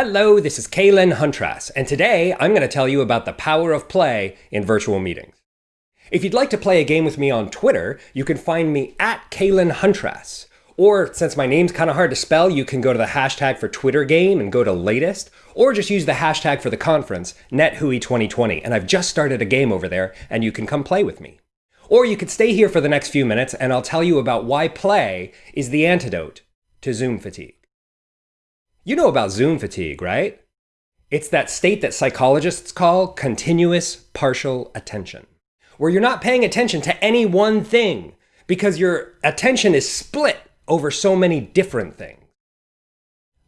Hello, this is Kaylin Huntrass, and today I'm going to tell you about the power of play in virtual meetings. If you'd like to play a game with me on Twitter, you can find me at Kaylin Huntrass. Or, since my name's kind of hard to spell, you can go to the hashtag for Twitter game and go to latest, or just use the hashtag for the conference, NetHui2020, and I've just started a game over there, and you can come play with me. Or you could stay here for the next few minutes, and I'll tell you about why play is the antidote to Zoom fatigue. You know about Zoom fatigue, right? It's that state that psychologists call continuous partial attention, where you're not paying attention to any one thing because your attention is split over so many different things.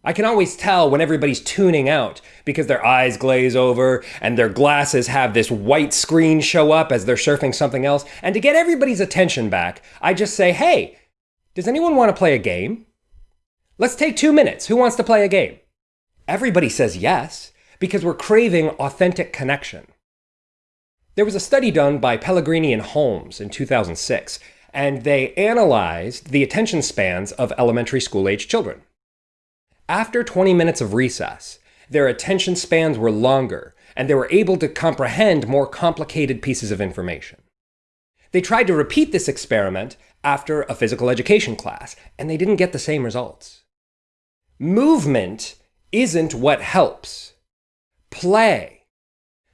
I can always tell when everybody's tuning out because their eyes glaze over and their glasses have this white screen show up as they're surfing something else. And to get everybody's attention back, I just say, hey, does anyone want to play a game? Let's take two minutes. Who wants to play a game? Everybody says yes, because we're craving authentic connection. There was a study done by Pellegrini and Holmes in 2006, and they analyzed the attention spans of elementary school age children. After 20 minutes of recess, their attention spans were longer, and they were able to comprehend more complicated pieces of information. They tried to repeat this experiment after a physical education class, and they didn't get the same results. Movement isn't what helps. Play,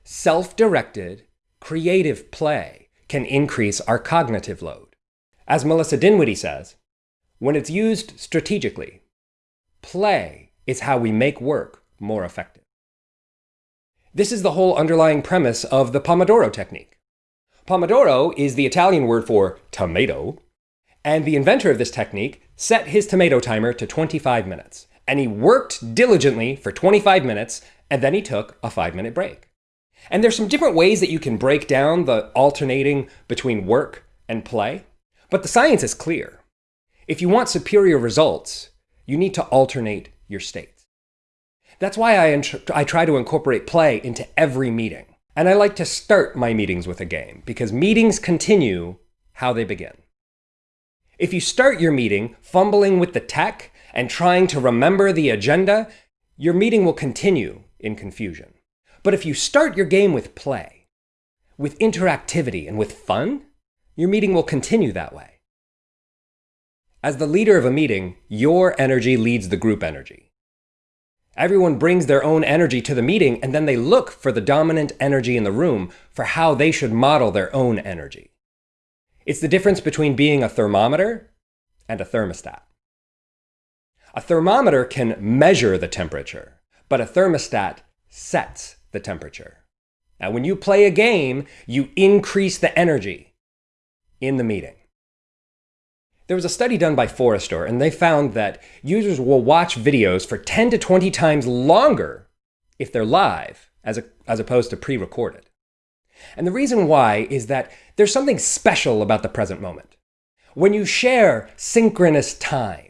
self-directed, creative play can increase our cognitive load. As Melissa Dinwiddie says, when it's used strategically, play is how we make work more effective. This is the whole underlying premise of the Pomodoro technique. Pomodoro is the Italian word for tomato, and the inventor of this technique set his tomato timer to 25 minutes and he worked diligently for 25 minutes, and then he took a five minute break. And there's some different ways that you can break down the alternating between work and play, but the science is clear. If you want superior results, you need to alternate your states. That's why I, I try to incorporate play into every meeting. And I like to start my meetings with a game, because meetings continue how they begin. If you start your meeting fumbling with the tech and trying to remember the agenda, your meeting will continue in confusion. But if you start your game with play, with interactivity and with fun, your meeting will continue that way. As the leader of a meeting, your energy leads the group energy. Everyone brings their own energy to the meeting and then they look for the dominant energy in the room for how they should model their own energy. It's the difference between being a thermometer and a thermostat. A thermometer can measure the temperature, but a thermostat sets the temperature. Now, when you play a game, you increase the energy in the meeting. There was a study done by Forrester, and they found that users will watch videos for 10 to 20 times longer if they're live as, a, as opposed to pre-recorded. And the reason why is that there's something special about the present moment. When you share synchronous time,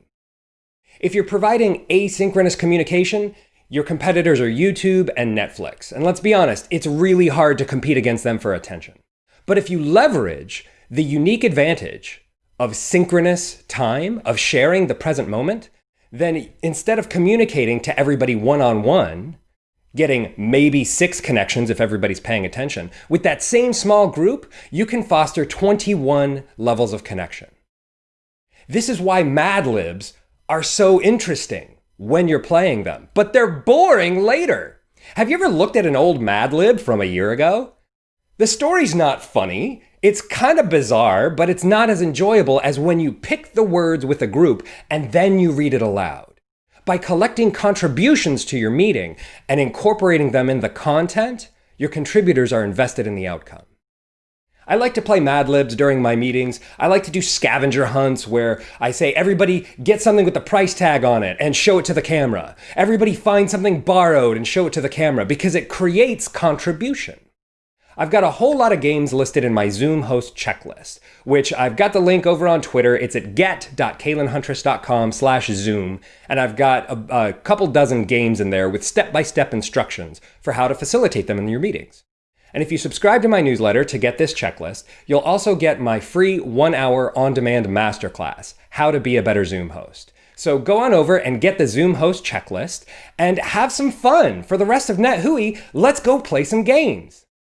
if you're providing asynchronous communication, your competitors are YouTube and Netflix. And let's be honest, it's really hard to compete against them for attention. But if you leverage the unique advantage of synchronous time, of sharing the present moment, then instead of communicating to everybody one-on-one, getting maybe six connections if everybody's paying attention. With that same small group, you can foster 21 levels of connection. This is why Mad Libs are so interesting when you're playing them, but they're boring later. Have you ever looked at an old Mad Lib from a year ago? The story's not funny. It's kind of bizarre, but it's not as enjoyable as when you pick the words with a group and then you read it aloud by collecting contributions to your meeting and incorporating them in the content, your contributors are invested in the outcome. I like to play Mad Libs during my meetings. I like to do scavenger hunts where I say, everybody get something with the price tag on it and show it to the camera. Everybody find something borrowed and show it to the camera because it creates contribution. I've got a whole lot of games listed in my Zoom host checklist, which I've got the link over on Twitter. It's at get.kaylinhuntrass.com slash Zoom. And I've got a, a, couple dozen games in there with step-by-step -step instructions for how to facilitate them in your meetings. And if you subscribe to my newsletter to get this checklist, you'll also get my free one-hour on-demand masterclass, How to Be a Better Zoom Host. So go on over and get the Zoom host checklist and have some fun. For the rest of NetHui, let's go play some games.